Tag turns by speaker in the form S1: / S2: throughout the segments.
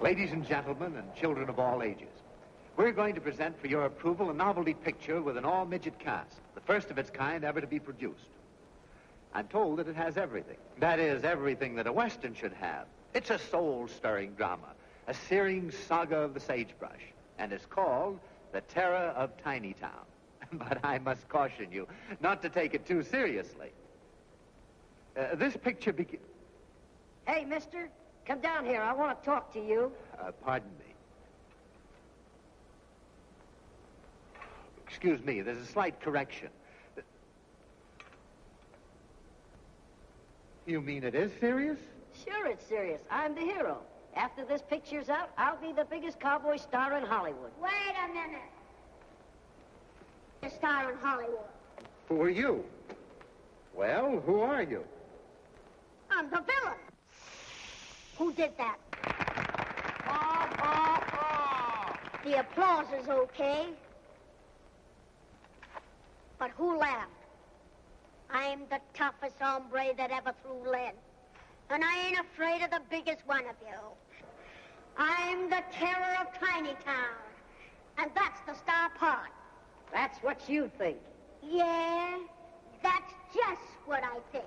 S1: Ladies and gentlemen, and children of all ages, we're going to present for your approval a novelty picture with an all-midget cast, the first of its kind ever to be produced. I'm told that it has everything. That is, everything that a Western should have. It's a soul-stirring drama, a searing saga of the sagebrush, and it's called The Terror of Tiny Town. but I must caution you not to take it too seriously. Uh, this picture begins...
S2: Hey, mister, come down here. I want to talk to you.
S1: Uh, pardon me. Excuse me, there's a slight correction. You mean it is serious?
S2: Sure, it's serious. I'm the hero. After this picture's out, I'll be the biggest cowboy star in Hollywood.
S3: Wait a minute. A star in Hollywood.
S1: Who are you? Well, who are you?
S3: I'm the villain. Who did that? The applause is okay. But who laughed? I'm the toughest hombre that ever threw lead. And I ain't afraid of the biggest one of you. I'm the terror of Tiny Town. And that's the star part.
S2: That's what you think.
S3: Yeah, that's just what I think.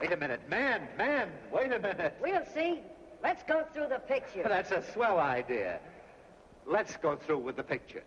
S1: Wait a minute. Man, man, wait a minute.
S2: We'll see. Let's go through the picture.
S1: That's a swell idea. Let's go through with the picture.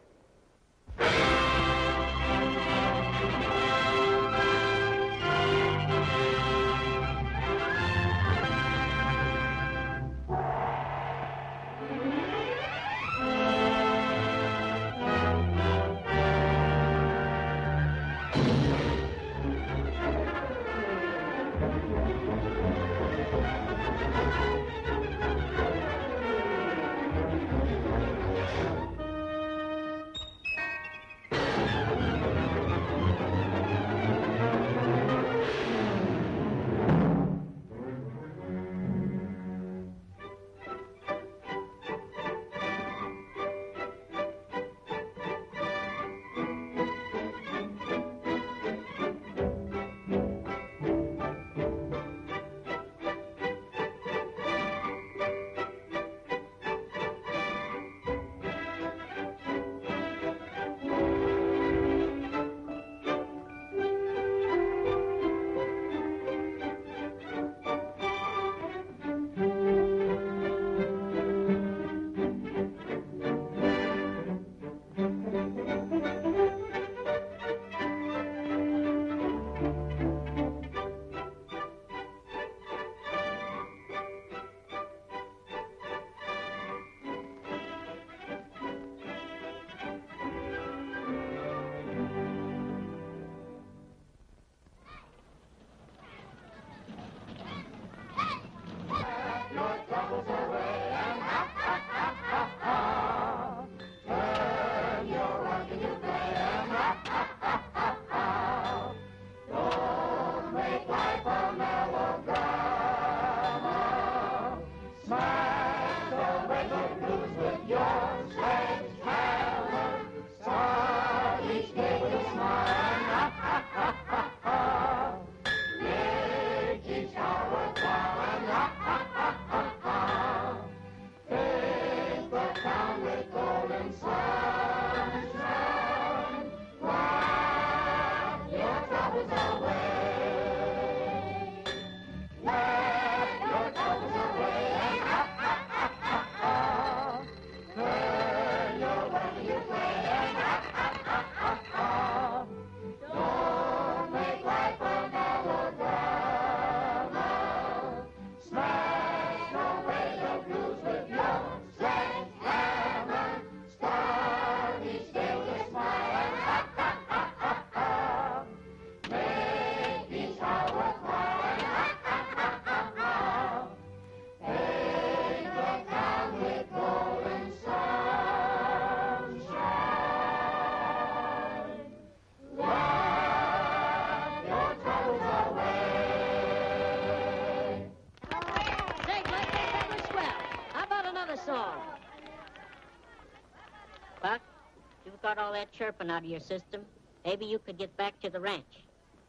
S4: Chirping out of your system. Maybe you could get back to the ranch.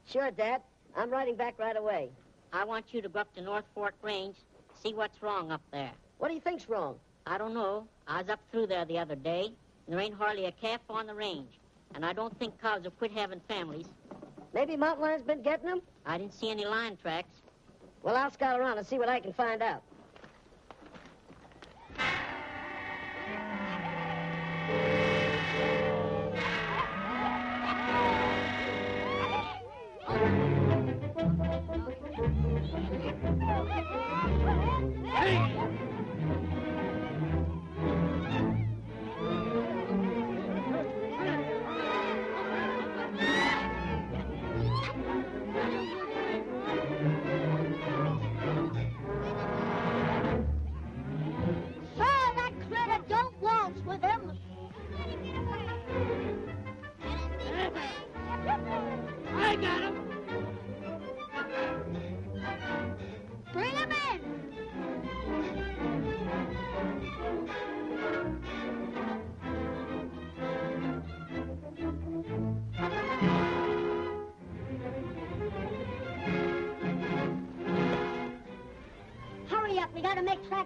S2: Sure, Dad. I'm riding back right away.
S4: I want you to go up to North Fork Range, see what's wrong up there.
S2: What do you think's wrong?
S4: I don't know. I was up through there the other day, and there ain't hardly a calf on the range. And I don't think cows have quit having families.
S5: Maybe mountain lion's been getting them?
S4: I didn't see any lion tracks.
S5: Well, I'll scout around and see what I can find out.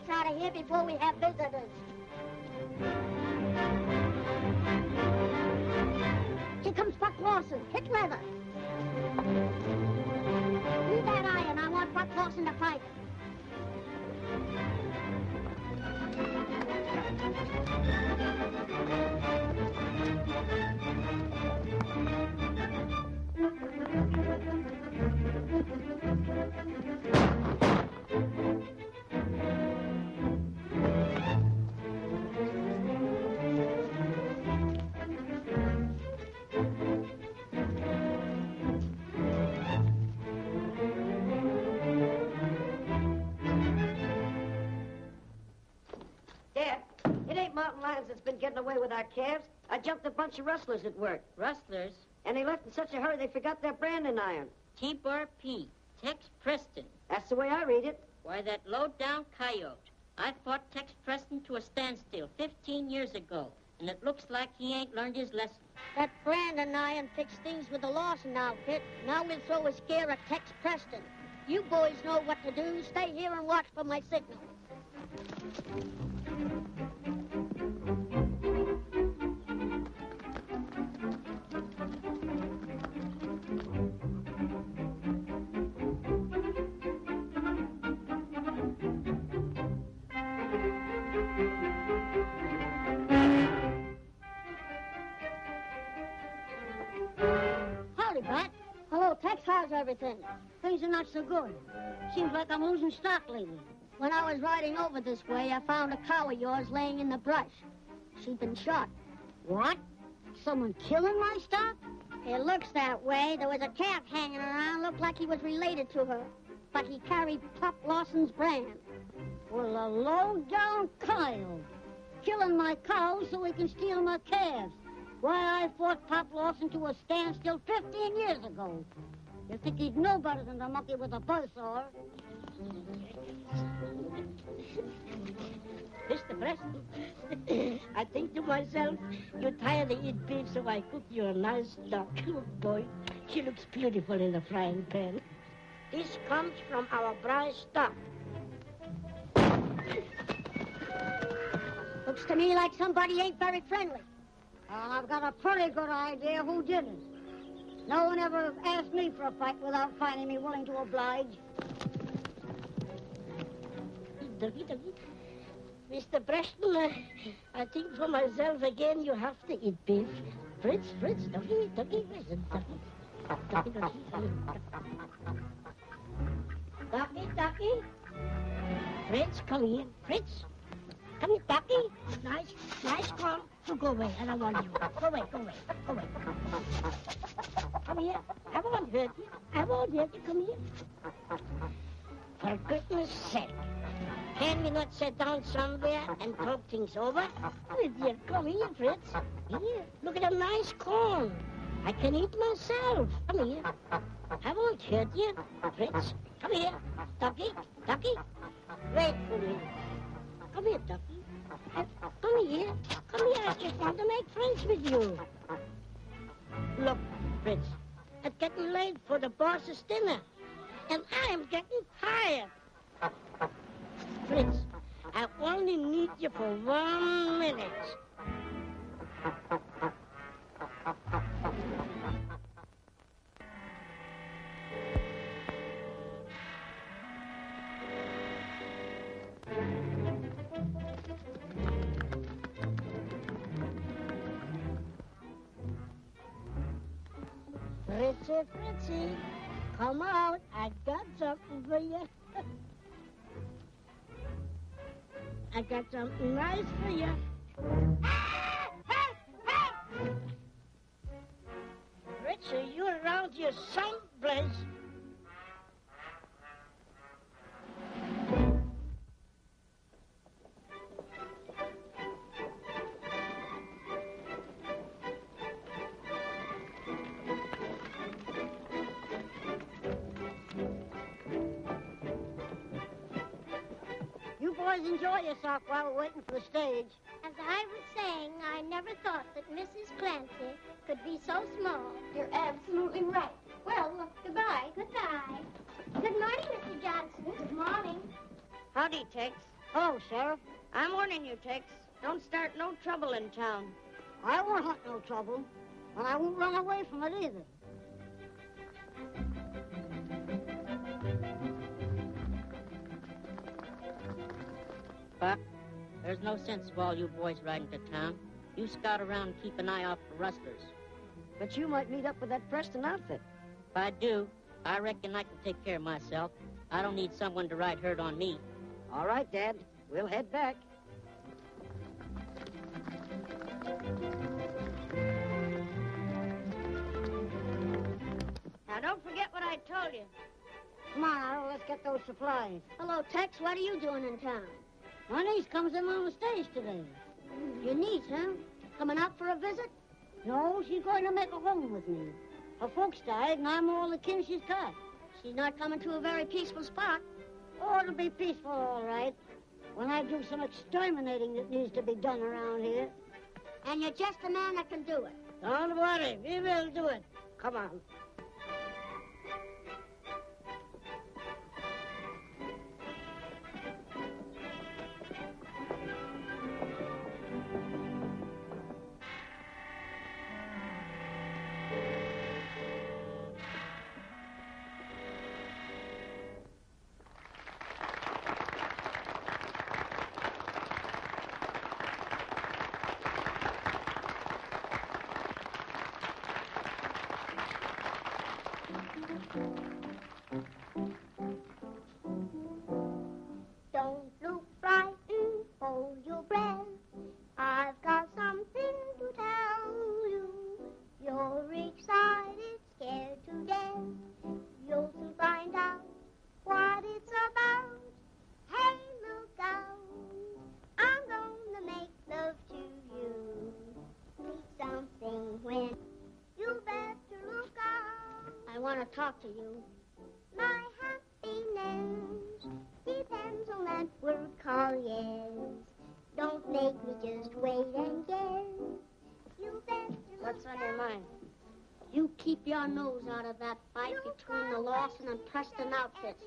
S3: Tracks out of here before we have visitors.
S5: Our calves. I jumped a bunch of rustlers at work,
S4: Rustlers,
S5: and they left in such a hurry they forgot their branding iron.
S4: T-Bar P, Tex Preston.
S5: That's the way I read it.
S4: Why, that low-down coyote. I fought Tex Preston to a standstill 15 years ago, and it looks like he ain't learned his lesson.
S3: That branding iron fixed things with the Lawson outfit. Now we'll throw a scare at Tex Preston. You boys know what to do. Stay here and watch for my signal. Everything? Things are not so good. Seems like I'm losing stock lately. When I was riding over this way, I found a cow of yours laying in the brush. She'd been shot. What? Someone killing my stock? It looks that way. There was a calf hanging around. Looked like he was related to her. But he carried Pop Lawson's brand. Well, a low-down coyote. Killing my cows so he can steal my calves. Why, I fought Pop Lawson to a standstill 15 years ago. You think he'd know better than the monkey with a buzzsaw?
S6: Mr. Preston, I think to myself, you're tired of eating beef, so I cook you a nice duck. Oh, boy, she looks beautiful in the frying pan. This comes from our prize stock.
S3: Looks to me like somebody ain't very friendly. Well, I've got a pretty good idea who did it. No one ever asked me for a fight without finding me willing to oblige.
S6: Mr. Preston, uh, I think for myself again you have to eat beef. Fritz, Fritz, ducky, listen, ducky. Ducky, ducky. Ducky, ducky. Fritz, come here. Fritz. Come here, ducky. Nice, nice call. So go away. I don't want you. Go away, go away, go away. Come here. I won't hurt you. I won't hurt you. Come here. For goodness sake. Can we not sit down somewhere and talk things over? Oh, dear, come here, Fritz. Here, look at a nice corn. I can eat myself. Come here. I won't hurt you, Fritz. Come here. Ducky, Ducky. Wait for me. Come here, Ducky. Come here. Come here. I just want to make friends with you. Look, Fritz. It's getting late for the boss's dinner. And I am getting tired. Fritz, I only
S7: need you for one minute. Come out. I got something for you. I got something nice for you. Richard, you around here someplace. You enjoy yourself while we're waiting for the stage.
S8: As I was saying, I never thought that Mrs. Clancy could be so small. You're absolutely right. Well, look, goodbye. Goodbye. Good morning, Mr. Johnson. Good morning.
S5: Howdy, Tex.
S7: Oh, Sheriff,
S5: I'm warning you, Tex. Don't start no trouble in town.
S7: I won't hunt no trouble, and I won't run away from it either.
S4: Buck, there's no sense of all you boys riding to town. You scout around and keep an eye out for rustlers.
S5: But you might meet up with that Preston outfit.
S4: If I do, I reckon I can take care of myself. I don't need someone to ride herd on me.
S5: All right, Dad. We'll head back. Now, don't forget what I told you.
S7: Come on, Harold, let's get those supplies.
S8: Hello, Tex. What are you doing in town?
S7: My niece comes in on the stage today.
S8: Your niece, huh? Coming out for a visit?
S7: No, she's going to make a home with me. Her folks died, and I'm all the kin she's got.
S8: She's not coming to a very peaceful spot.
S7: Oh, it'll be peaceful, all right. When I do some exterminating that needs to be done around here.
S8: And you're just the man that can do it.
S7: Don't worry, we will do it. Come on. I want to talk to you.
S8: My happiness depends on that word called yes. Don't make me just wait and guess. You better
S7: What's on your mind?
S8: You keep your nose out of that fight between the Lawson and Preston outfits.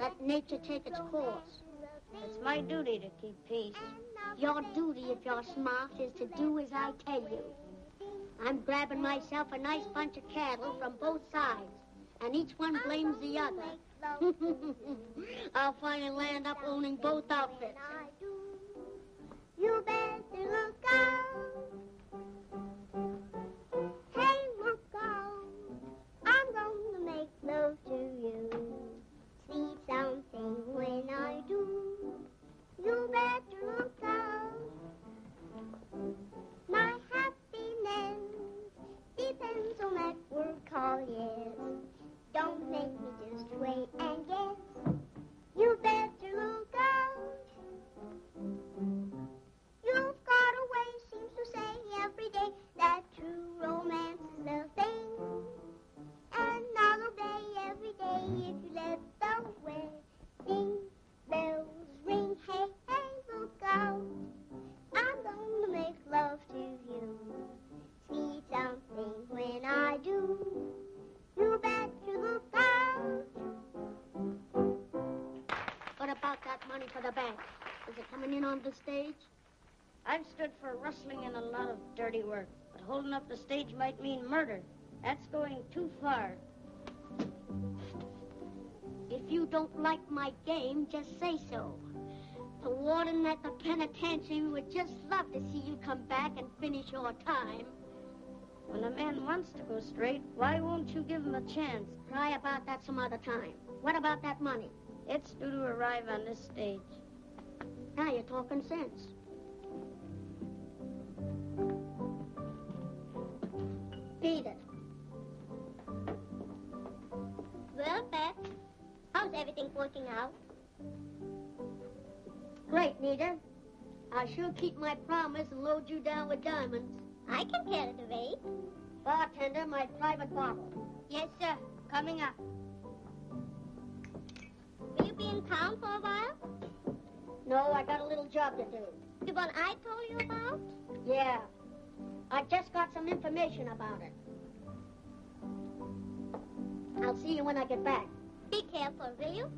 S8: Let nature take its course.
S5: It's my duty to keep peace.
S8: Your duty, if you're smart, is to do as I tell you. I'm grabbing myself a nice bunch of cattle from both sides, and each one blames the other. I'll finally land up owning both outfits. You better look out. Hey, look out. I'm gonna make love to you. See something when I do. You better look out. That word called yes. Don't make me just wait and guess. You better look out. You've got a way, seems to say every day, that true romance is the thing. And I'll obey every day if you let the wedding bells ring. Hey, hey, look out. I'm gonna make love to you. See something when I do. You better look out. What about that money for the bank?
S3: Is it coming in on the stage?
S5: I've stood for rustling and a lot of dirty work, but holding up the stage might mean murder. That's going too far.
S3: If you don't like my game, just say so. The warden at the penitentiary would just love to see you come back and finish your time.
S5: When a man wants to go straight, why won't you give him a chance?
S3: Cry about that some other time. What about that money?
S5: It's due to arrive on this stage.
S3: Now you're talking sense. Beat it.
S8: Well, Beth, how's everything working out?
S3: Great, Nita. I'll sure keep my promise and load you down with diamonds.
S8: I can carry the weight.
S3: Bartender, my private bottle.
S8: Yes, sir. Coming up. Will you be in town for a while?
S3: No, I got a little job to do.
S8: The one I told you about?
S3: Yeah. I just got some information about it. I'll see you when I get back.
S8: Be careful, will you?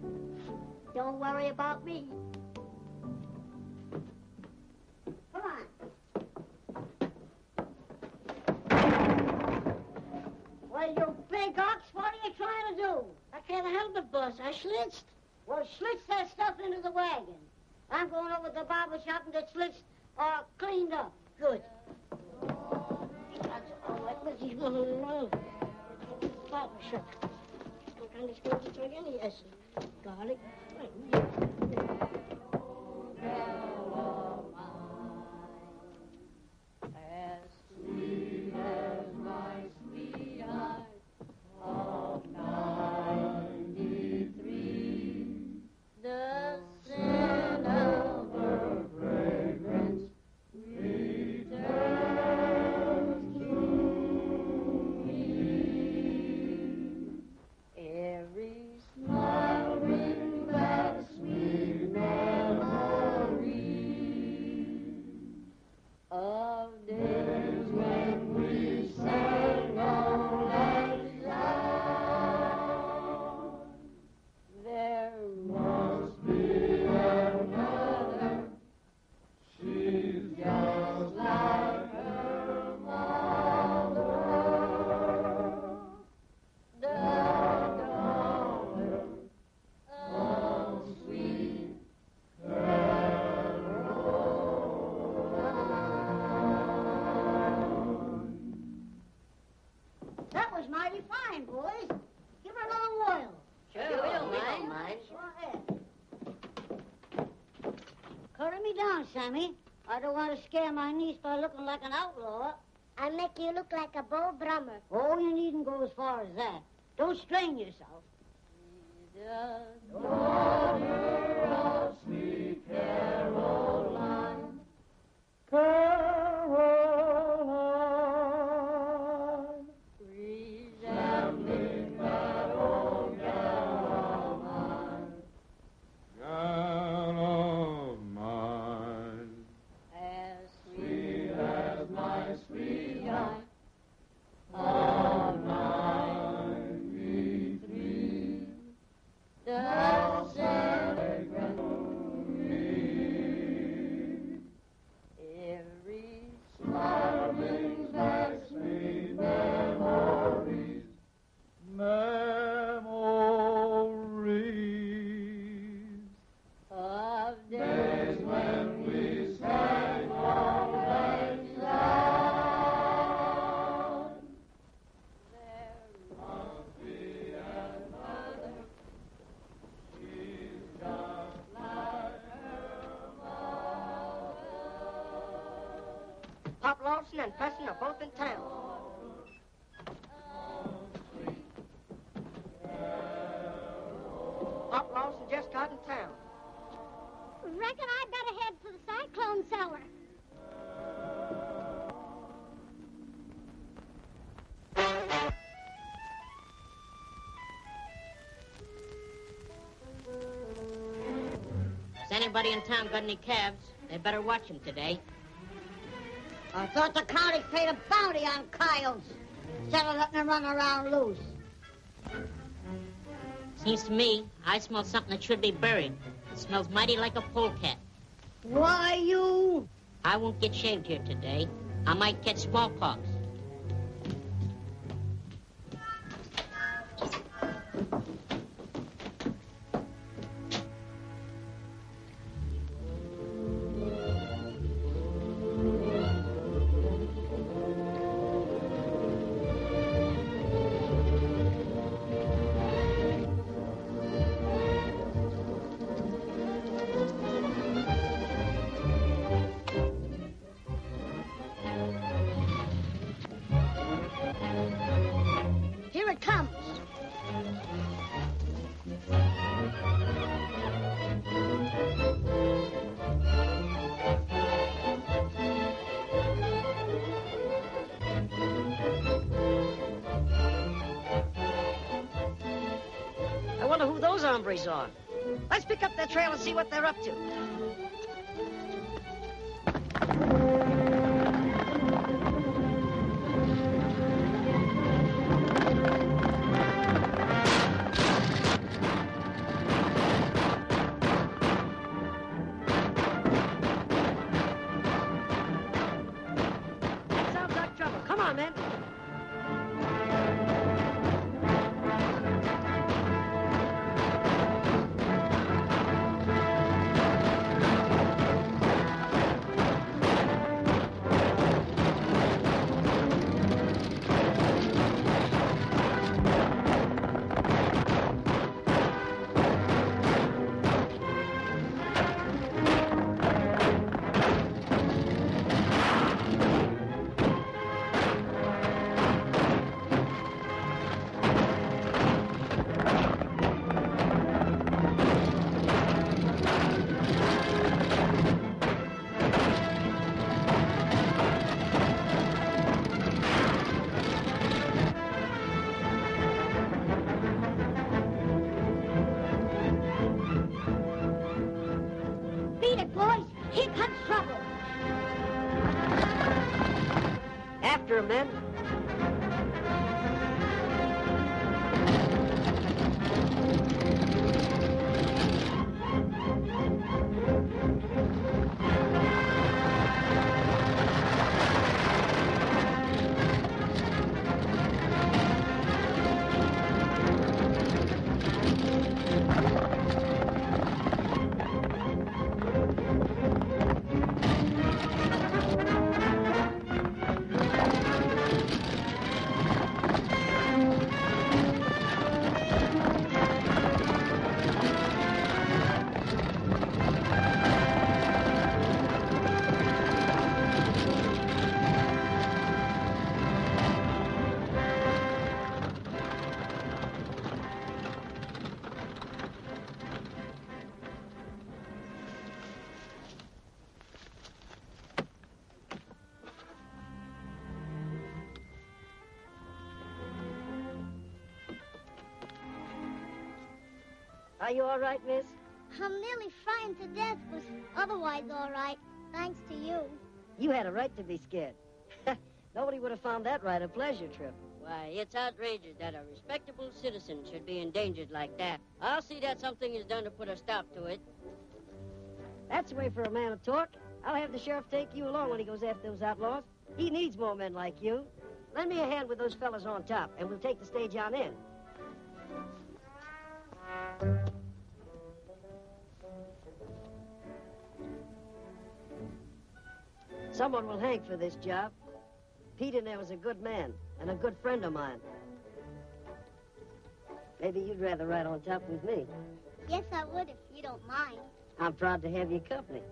S3: Don't worry about me. Come on. Well, you big ox, what are you trying to do?
S5: I can't help it, boss. I schlitzed.
S3: Well, slitch that stuff into the wagon. I'm going over to the barber shop and get slitched or uh, cleaned up.
S5: Good. Barber shop. Garlic.
S3: Sammy. I don't want to scare my niece by looking like an outlaw.
S8: I'll make you look like a bow drummer.
S3: Oh, you needn't go as far as that. Don't strain yourself.
S6: Pop and Preston are both in town. Pop Lawson just got in town.
S8: Reckon I better head for the cyclone cellar.
S4: Has anybody in town got any calves? They better watch 'em today.
S3: I thought the county paid a bounty on coyotes instead of letting them run around loose.
S4: Seems to me I smell something that should be buried. It smells mighty like a polecat.
S6: Why, you...
S4: I won't get shaved here today. I might catch smallpox.
S2: Are. Let's pick up their trail and see what they're up to. Are you all right, miss?
S8: I'm nearly frightened to death, but otherwise all right. Thanks to you.
S2: You had a right to be scared. Nobody would have found that right a pleasure trip.
S4: Why, it's outrageous that a respectable citizen should be endangered like that. I'll see that something is done to put a stop to it.
S2: That's the way for a man to talk. I'll have the sheriff take you along when he goes after those outlaws. He needs more men like you. Lend me a hand with those fellas on top, and we'll take the stage on in. Someone will hang for this job. Pete in there was a good man and a good friend of mine. Maybe you'd rather ride on top with me.
S8: Yes, I would if you don't mind.
S2: I'm proud to have your company.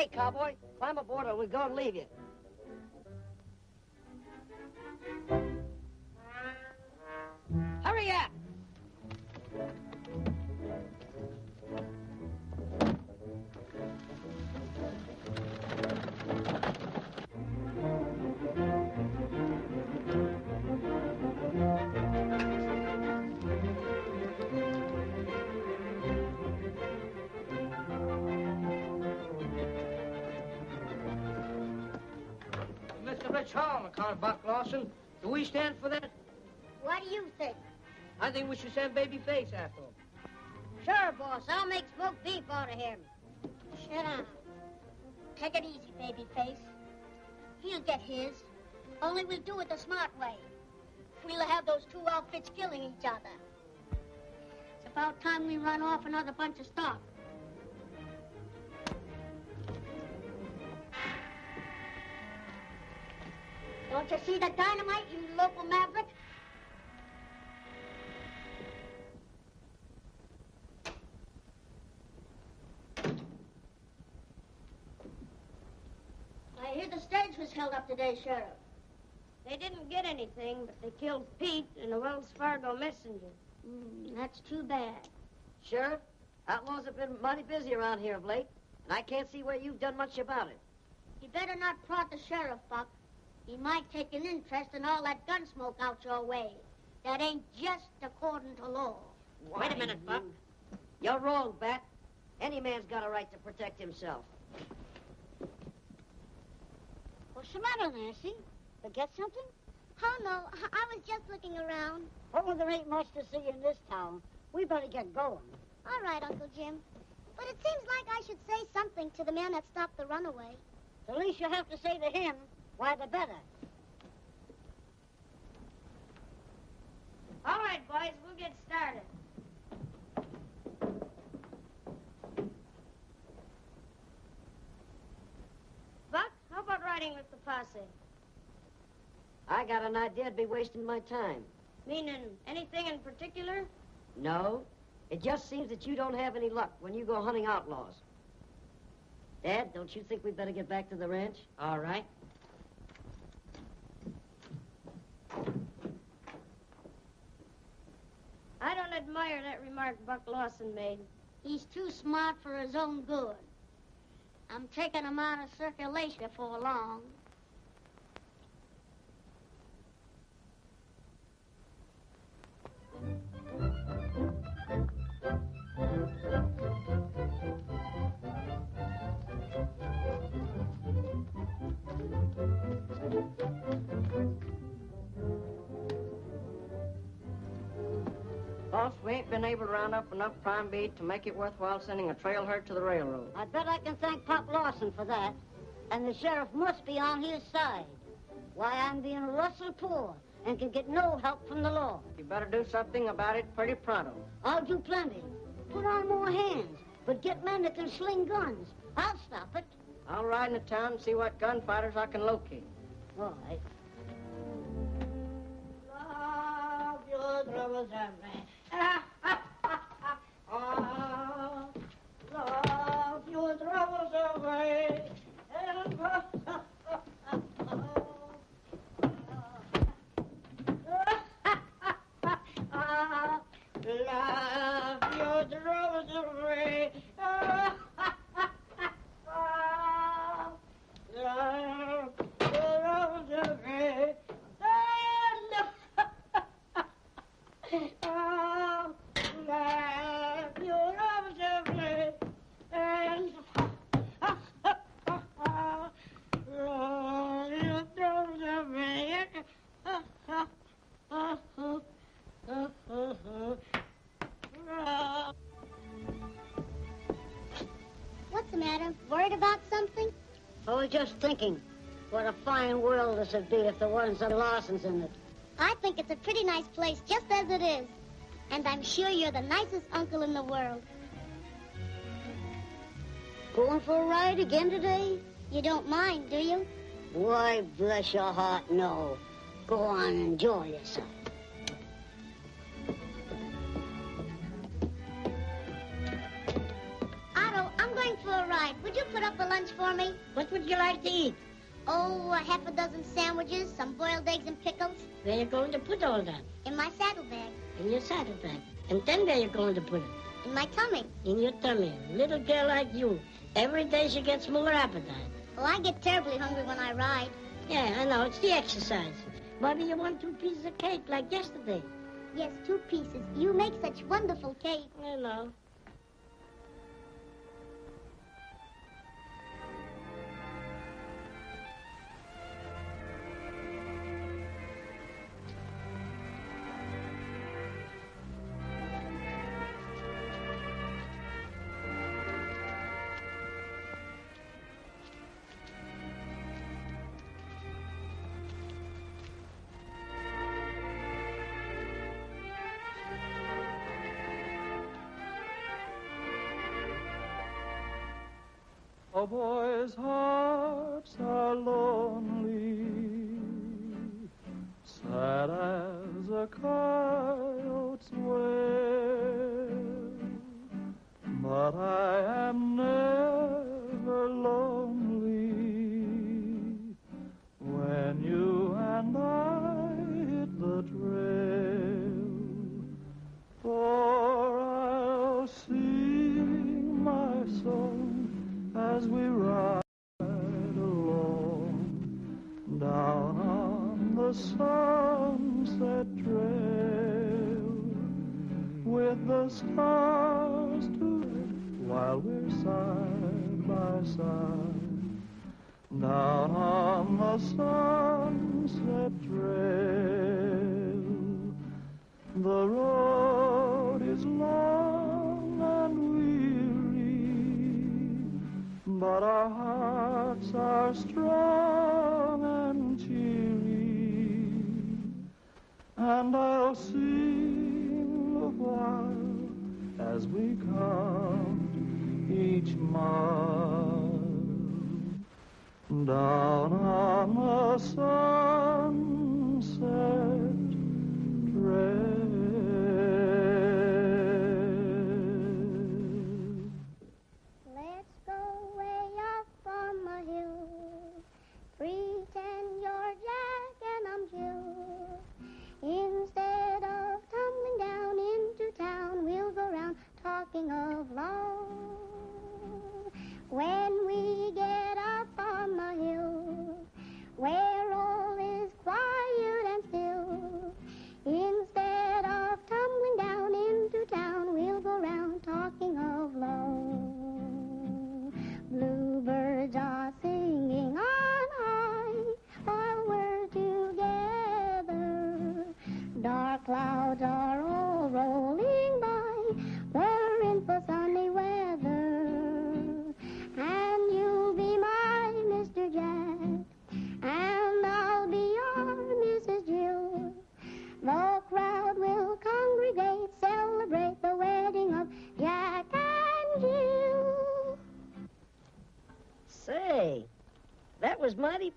S2: Hey, cowboy, climb aboard or we're going to leave you. Hurry up! Hall, McConnell Buck Lawson. Do we stand for that?
S3: What do you think?
S2: I think we should send Babyface after him.
S5: Sure, boss. I'll make smoked beef out of him.
S3: Shut up. Take it easy, baby face. He'll get his. Only we'll do it the smart way. We'll have those two outfits killing each other. It's about time we run off another bunch of stock. Don't you see the dynamite, you local maverick? I hear the stage was held up today, Sheriff.
S5: They didn't get anything, but they killed Pete and the Wells Fargo messenger.
S3: Mm, that's too bad.
S2: Sheriff, outlaws have been mighty busy around here of late, and I can't see where you've done much about it.
S3: You better not prod the sheriff, Buck. He might take an interest in all that gun smoke out your way. That ain't just according to law.
S4: Wait a minute, Buck.
S2: You're wrong, Bat. Any man's got a right to protect himself.
S3: What's the matter, Nancy? Forget something?
S8: Oh, no. I, I was just looking around.
S6: Oh, there ain't much to see in this town. We better get going.
S8: All right, Uncle Jim. But it seems like I should say something to the man that stopped the runaway.
S6: The least you have to say to him, why, the better.
S5: All right, boys, we'll get started. Buck, how about riding with the posse?
S2: I got an idea I'd be wasting my time.
S5: Meaning anything in particular?
S2: No, it just seems that you don't have any luck when you go hunting outlaws. Dad, don't you think we'd better get back to the ranch?
S4: All right.
S5: I don't admire that remark Buck Lawson made.
S3: He's too smart for his own good. I'm taking him out of circulation before long.
S2: Boss, we ain't been able to round up enough prime beef to make it worthwhile sending a trail herd to the railroad.
S6: I bet I can thank Pop Lawson for that. And the sheriff must be on his side. Why, I'm being rustled poor and can get no help from the law.
S2: You better do something about it pretty pronto.
S6: I'll do plenty. Put on more hands, but get men that can sling guns. I'll stop it.
S2: I'll ride into town and see what gunfighters I can locate.
S6: All right.
S5: Love your troubles and me. Ah, love your troubles away.
S6: Ah, just thinking, what a fine world this would be if there wasn't some Lawsons in it.
S8: I think it's a pretty nice place just as it is. And I'm sure you're the nicest uncle in the world.
S6: Going for a ride again today?
S8: You don't mind, do you?
S6: Why, bless your heart, no. Go on, enjoy yourself.
S8: Half a dozen sandwiches, some boiled eggs and pickles
S6: Where you going to put all that?
S8: in my saddlebag,
S6: In your saddlebag. And then where you going to put it?
S8: in my tummy.
S6: In your tummy. Little girl like you. Every day she gets more appetite.
S8: Oh, I get terribly hungry when I ride.
S6: Yeah, I know. It's the exercise. Maybe you want two pieces of cake like yesterday.
S8: Yes, two pieces. You make such wonderful cake.
S6: I know.
S9: A boy's hearts are lonely, sad as a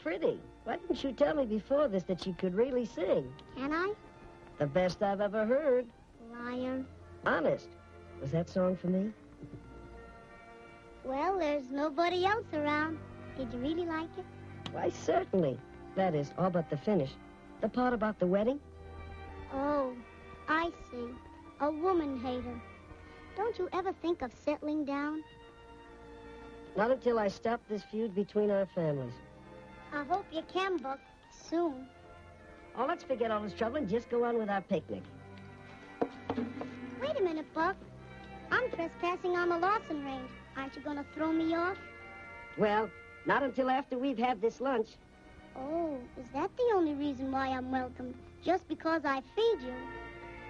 S2: pretty. Why didn't you tell me before this that you could really sing?
S8: Can I?
S2: The best I've ever heard.
S8: Liar.
S2: Honest. Was that song for me?
S8: Well, there's nobody else around. Did you really like it?
S2: Why, certainly. That is, all but the finish. The part about the wedding?
S8: Oh, I see. A woman hater. Don't you ever think of settling down?
S2: Not until I stop this feud between our families.
S8: I hope you can, Buck, soon.
S2: Oh, let's forget all this trouble and just go on with our picnic.
S8: Wait a minute, Buck. I'm trespassing on the Lawson range. Aren't you going to throw me off?
S2: Well, not until after we've had this lunch.
S8: Oh, is that the only reason why I'm welcome? Just because I feed you?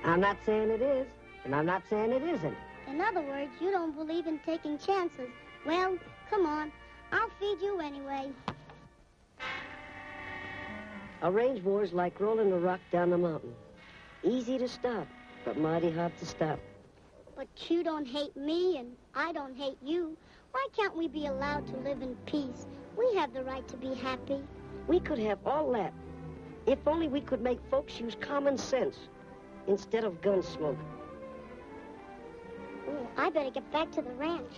S2: I'm not saying it is, and I'm not saying it isn't.
S8: In other words, you don't believe in taking chances. Well, come on. I'll feed you anyway.
S2: A range war's like rolling a rock down a mountain. Easy to stop, but mighty hard to stop.
S8: But you don't hate me, and I don't hate you. Why can't we be allowed to live in peace? We have the right to be happy.
S2: We could have all that. If only we could make folks use common sense instead of gun smoke.
S8: Ooh, I better get back to the ranch.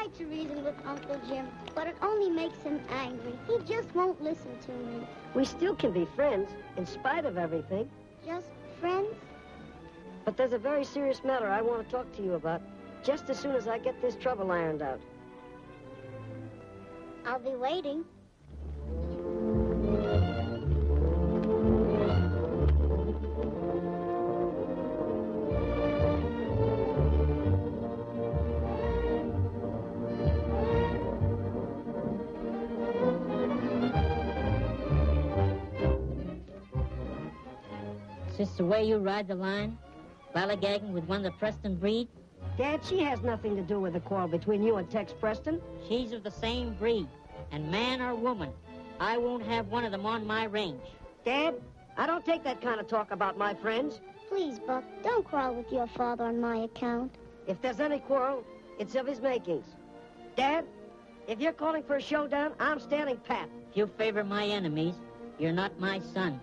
S8: Tried to reason with Uncle Jim, but it only makes him angry. He just won't listen to me.
S2: We still can be friends, in spite of everything.
S8: Just friends?
S2: But there's a very serious matter I want to talk to you about just as soon as I get this trouble ironed out.
S8: I'll be waiting.
S4: Way you ride the line? Ballygagging with one of the Preston breed?
S2: Dad, she has nothing to do with the quarrel between you and Tex Preston.
S4: She's of the same breed. And man or woman, I won't have one of them on my range.
S2: Dad, I don't take that kind of talk about my friends.
S8: Please, Buck, don't quarrel with your father on my account.
S2: If there's any quarrel, it's of his makings. Dad, if you're calling for a showdown, I'm standing pat.
S4: If you favor my enemies, you're not my son.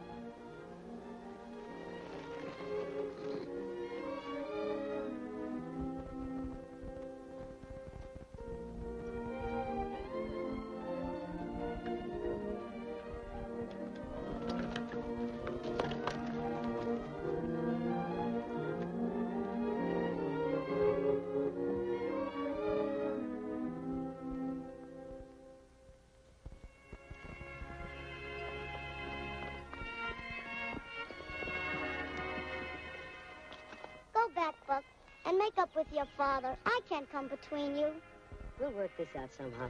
S7: Father. I can't come between you.
S2: We'll work this out somehow.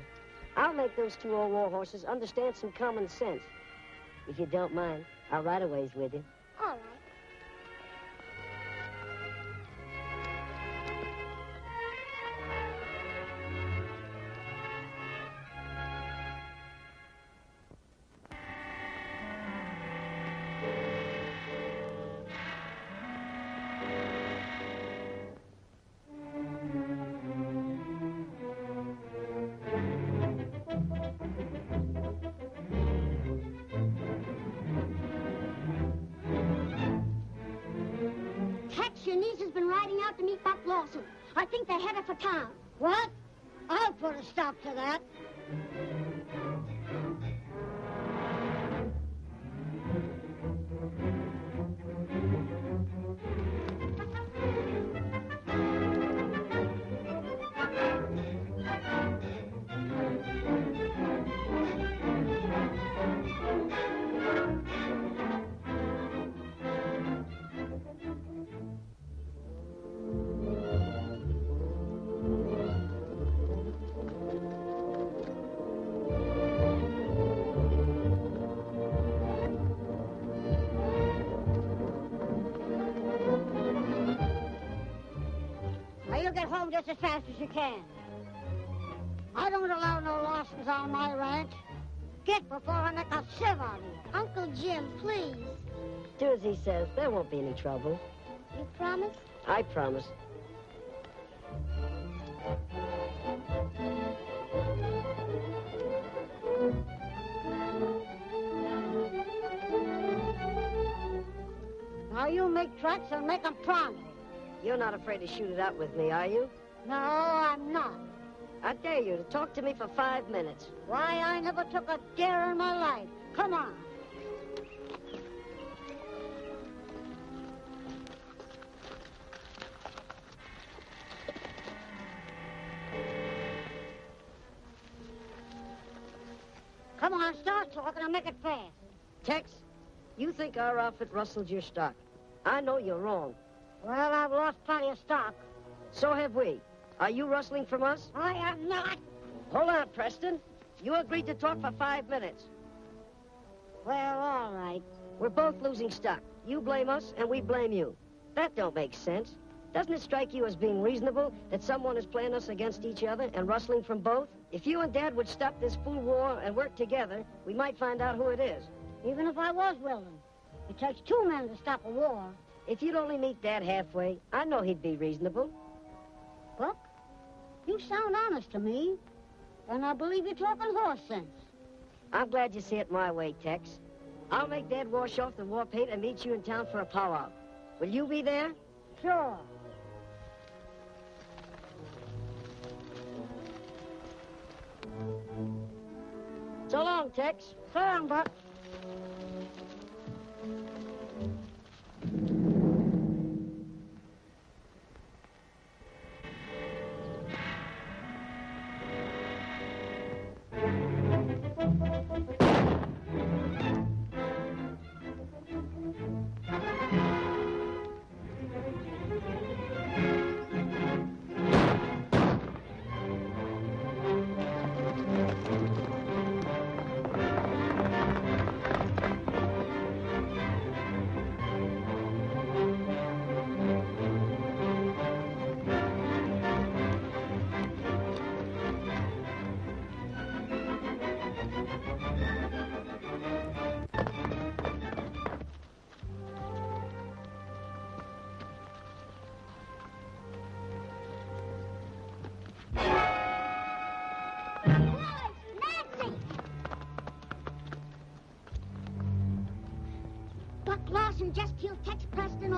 S2: I'll make those two old war horses understand some common sense. If you don't mind, I'll ride a ways with you.
S7: All right. Home just as fast as you can. I don't allow no Lawsons on my ranch. Get before I make a sieve out of you. Uncle Jim, please.
S2: Do as he says. There won't be any trouble.
S7: You promise?
S2: I promise.
S7: Now you make tracks and make 'em promise.
S2: You're not afraid to shoot it out with me, are you?
S7: No, I'm not.
S2: I dare you to talk to me for five minutes.
S7: Why, I never took a dare in my life. Come on. Come on, start talking and make it fast.
S2: Tex, you think our outfit rustled your stock. I know you're wrong.
S7: Well, I've lost plenty of stock.
S2: So have we. Are you rustling from us?
S7: I am not.
S2: Hold on, Preston. You agreed to talk for five minutes.
S7: Well, all right.
S2: We're both losing stock. You blame us, and we blame you. That don't make sense. Doesn't it strike you as being reasonable that someone is playing us against each other and rustling from both? If you and Dad would stop this fool war and work together, we might find out who it is.
S7: Even if I was willing. It takes two men to stop a war.
S2: If you'd only meet Dad halfway, I know he'd be reasonable.
S7: Buck, you sound honest to me. And I believe you're talking horse sense.
S2: I'm glad you see it my way, Tex. I'll make Dad wash off the war paint and meet you in town for a powwow. Will you be there?
S7: Sure.
S2: So long, Tex.
S7: So long, Buck.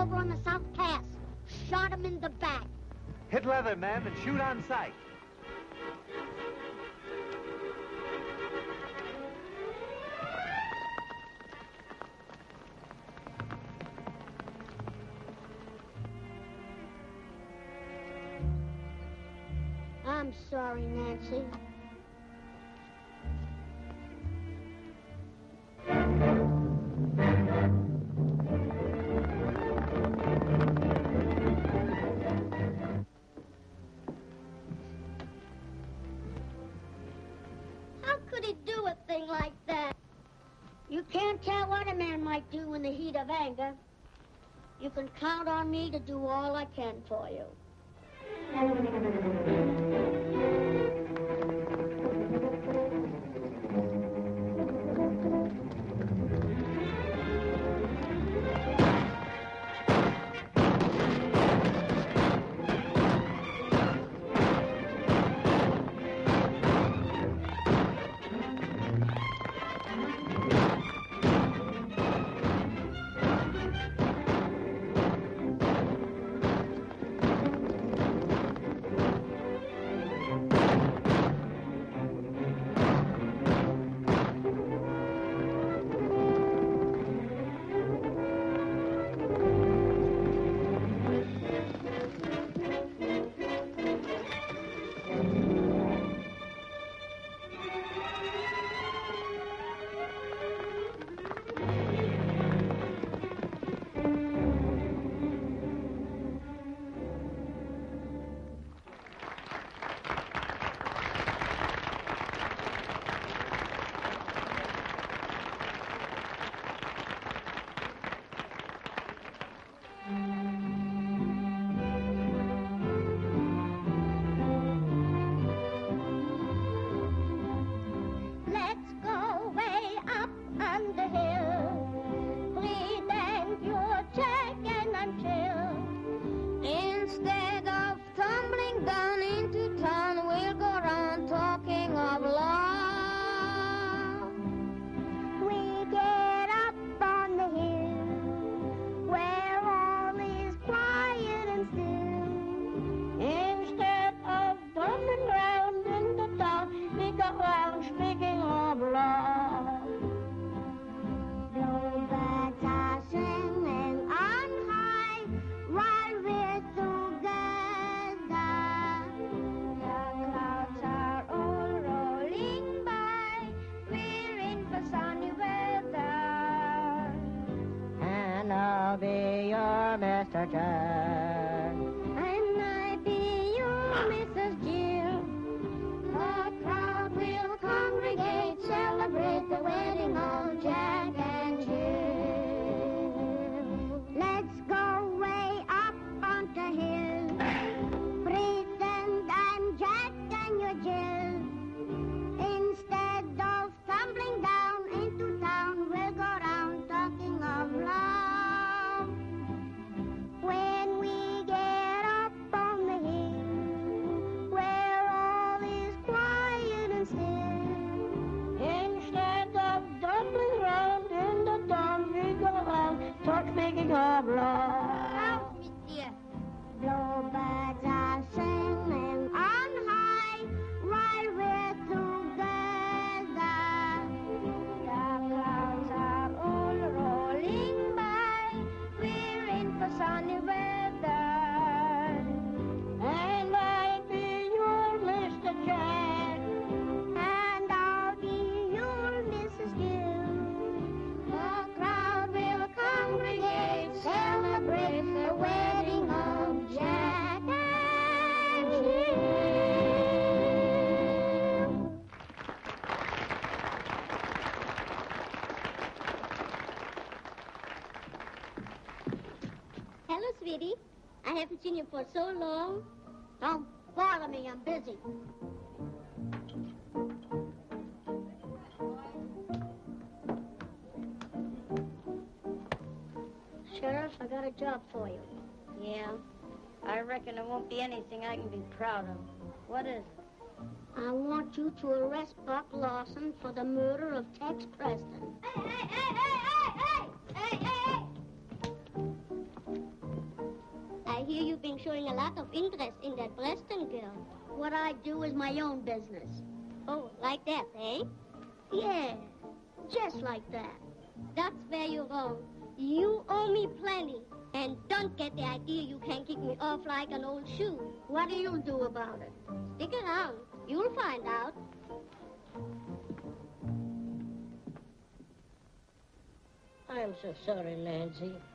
S8: over on the South Pass. Shot him in the back.
S3: Hit leather, ma'am, and shoot on sight.
S8: me to do all I can for you. for so long. Don't bother me, I'm busy. Sheriff, I got a job for you.
S5: Yeah? I reckon there won't be anything I can be proud of. What is it?
S8: I want you to arrest Buck Lawson for the murder of Tex Preston.
S5: Hey, hey, hey, hey! Of interest in that Preston girl.
S3: What I do is my own business.
S5: Oh, like that, eh?
S3: Yeah, just like that.
S5: That's where you're wrong. You owe me plenty. And don't get the idea you can kick me off like an old shoe.
S3: What do you do about it?
S5: Stick around. You'll find out.
S6: I'm so sorry, Nancy.
S2: Nancy,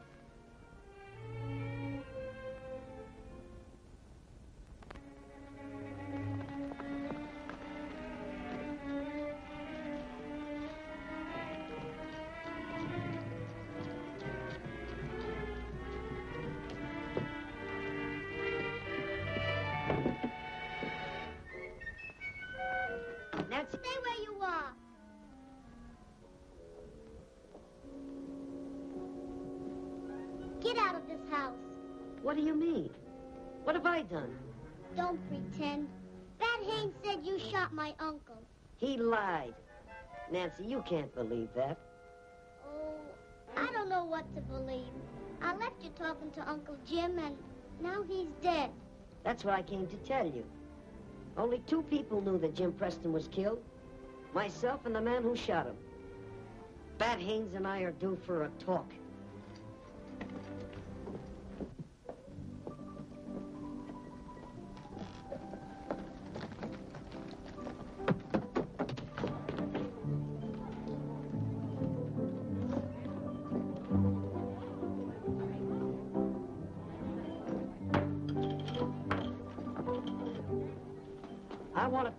S2: lied. Nancy, you can't believe that.
S3: Oh, I don't know what to believe. I left you talking to Uncle Jim, and now he's dead.
S2: That's what I came to tell you. Only two people knew that Jim Preston was killed. Myself and the man who shot him. Bat Haynes and I are due for a talk.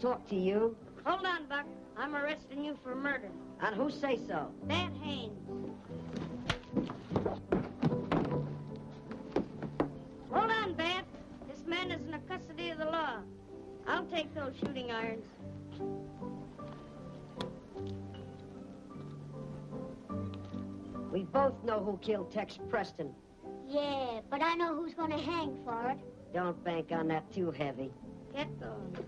S2: Talk to you.
S5: Hold on, Buck. I'm arresting you for murder.
S2: And who say so?
S5: Bat Haynes. Hold on, Bat. This man is in the custody of the law. I'll take those shooting irons.
S2: We both know who killed Tex Preston.
S3: Yeah, but I know who's going to hang for it.
S2: Don't bank on that too heavy.
S5: Get those.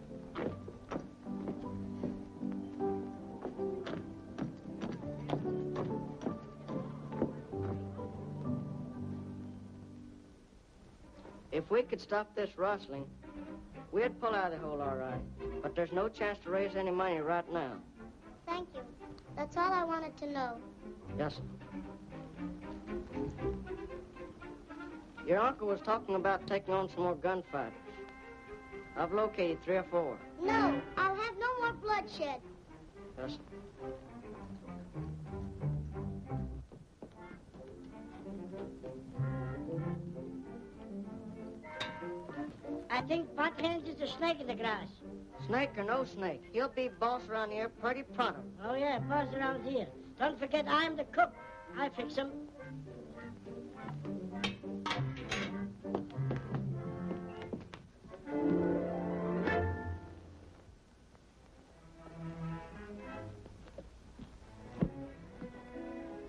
S10: Could stop this rustling, we'd pull out of the hole all right. But there's no chance to raise any money right now.
S3: Thank you. That's all I wanted to know.
S10: Yes, sir. Your uncle was talking about taking on some more gunfighters. I've located three or four.
S3: No, I'll have no more bloodshed.
S10: Yes, sir.
S6: I think Bat Haynes is a snake in the grass.
S10: Snake or no snake, he'll be boss around here pretty pronto.
S6: Oh, yeah, boss around here. Don't forget I'm the cook. I fix him.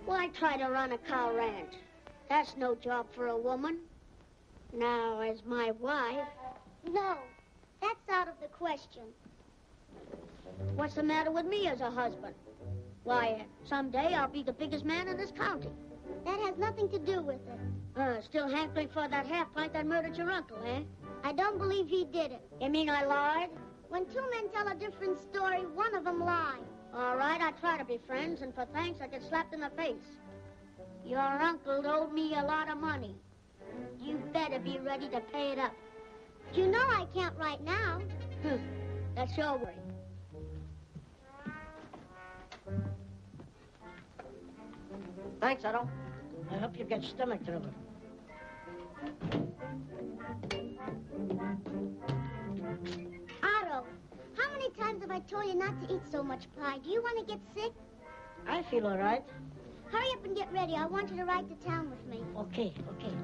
S3: Why try to run a cow ranch? That's no job for a woman. Now, as my wife... No, that's out of the question. What's the matter with me as a husband? Why, someday I'll be the biggest man in this county. That has nothing to do with it. Uh, still hankering for that half pint that murdered your uncle, eh? I don't believe he did it. You mean I lied? When two men tell a different story, one of them lies. All right, I try to be friends, and for thanks, I get slapped in the face. Your uncle owed me a lot of money. You better be ready to pay it up. You know I can't right now. Hmm. That's your worry.
S10: Thanks, Otto.
S6: I hope you get stomach trouble.
S3: Otto, how many times have I told you not to eat so much pie? Do you want to get sick?
S6: I feel all right.
S3: Hurry up and get ready. I want you to ride to town with me.
S6: Okay, okay.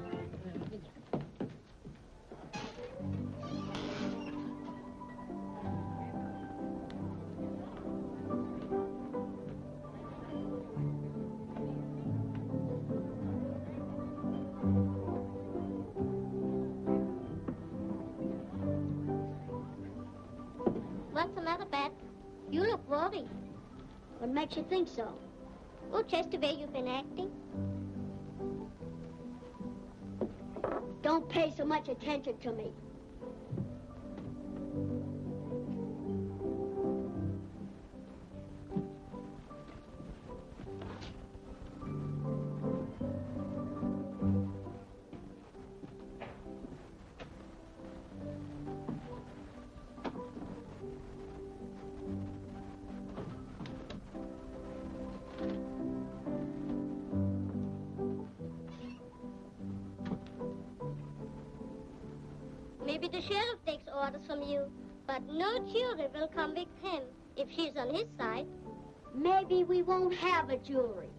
S3: Makes you think so?
S5: Well, the way you've been acting.
S3: Don't pay so much attention to me.
S8: Convict him if she's on his side.
S3: Maybe we won't have a jury.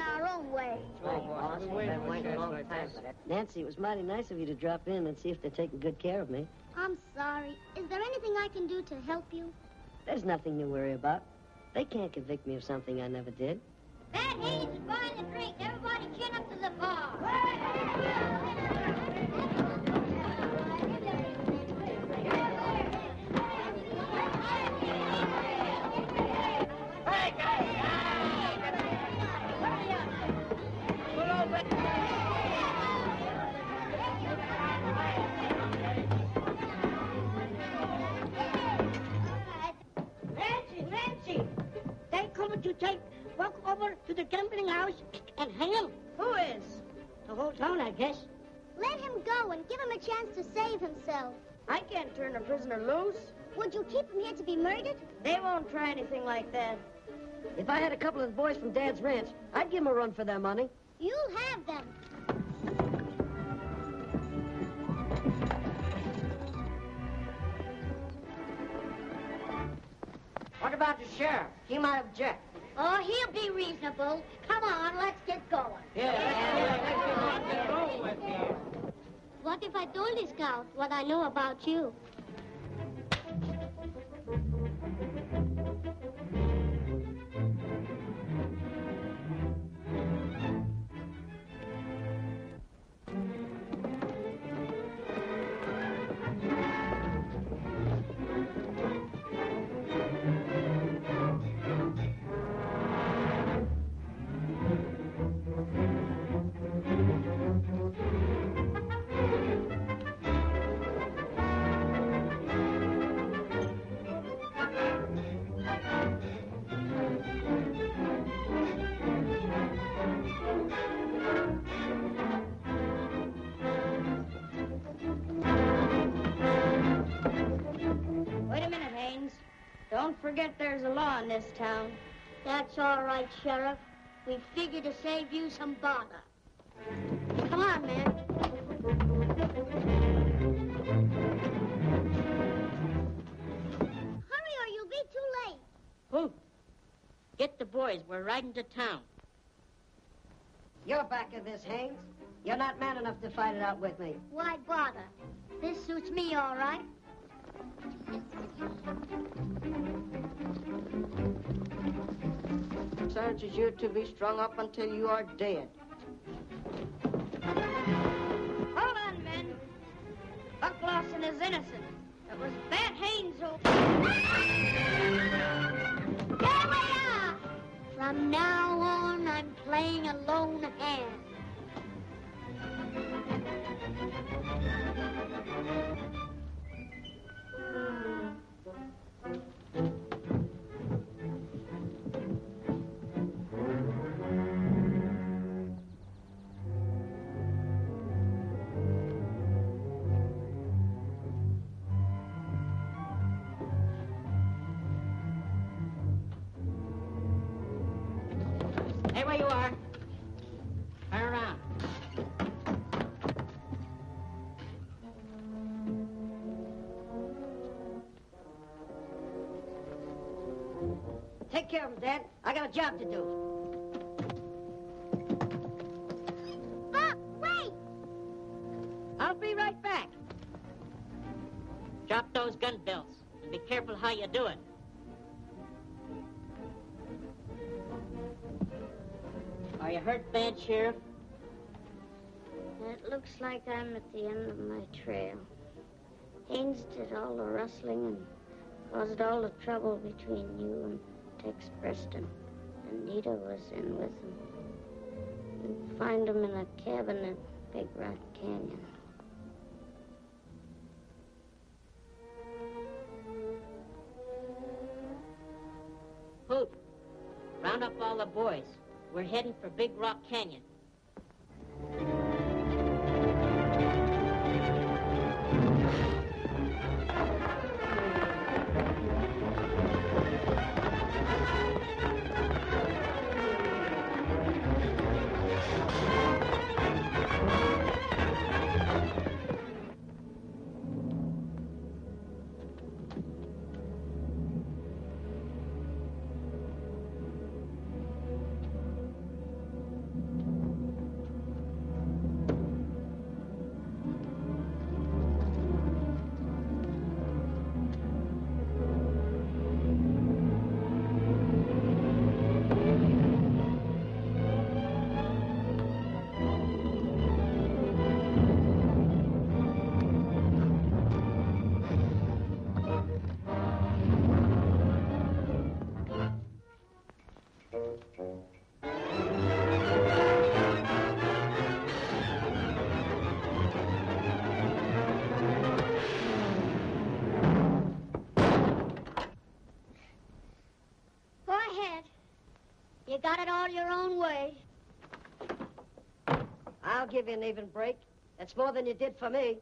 S3: Our own way.
S2: Nancy, it was mighty nice of you to drop in and see if they're taking good care of me.
S8: I'm sorry. Is there anything I can do to help you?
S2: There's nothing to worry about. They can't convict me of something I never did.
S8: Bat Haynes is buying the drink. Everybody chin up to the bar.
S6: Take walk over to the gambling house and hang him. Who is? The whole town, I guess.
S8: Let him go and give him a chance to save himself.
S10: I can't turn a prisoner loose.
S8: Would you keep him here to be murdered?
S10: They won't try anything like that.
S2: If I had a couple of boys from Dad's ranch, I'd give them a run for their money.
S8: You'll have them.
S10: What about the sheriff? He might object.
S3: Oh, he'll be reasonable. Come on, let's get going. Yeah, yeah, yeah.
S8: What if I told the scout what I know about you?
S5: There's a law in this town.
S3: That's all right, Sheriff. We figured to save you some bother. Come on, man.
S8: Hurry or you'll be too late.
S4: Who? Get the boys. We're riding to town.
S2: You're back of this, Haynes. You're not man enough to fight it out with me.
S3: Why bother? This suits me all right.
S10: Charges you're to be strung up until you are dead.
S5: Hold on, men. Buck Lawson is innocent. It was Bat Haynes who...
S3: There we are! From now on, I'm playing a lone hand.
S4: Hey,
S2: Take care of him, Dad. I got a job to do. Buck, wait! I'll be right back.
S4: Drop those gun belts and be careful how you do it. Are you hurt bad, Sheriff?
S11: It looks like I'm at the end of my trail. Haynes did all the rustling and caused all the trouble between you and Tex Preston. Anita was in with him. And find him in a cabin at Big Rock Canyon.
S4: Hoot, round up all the boys. We're heading for Big Rock Canyon.
S12: Give you an even break. That's more than you did for me.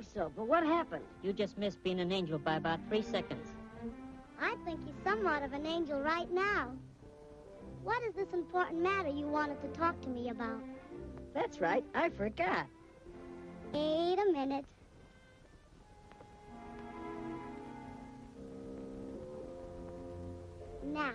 S12: think so, but what happened?
S4: You just missed being an angel by about three seconds.
S8: I think he's somewhat of an angel right now. What is this important matter you wanted to talk to me about?
S12: That's right, I forgot.
S8: Wait a minute. Now.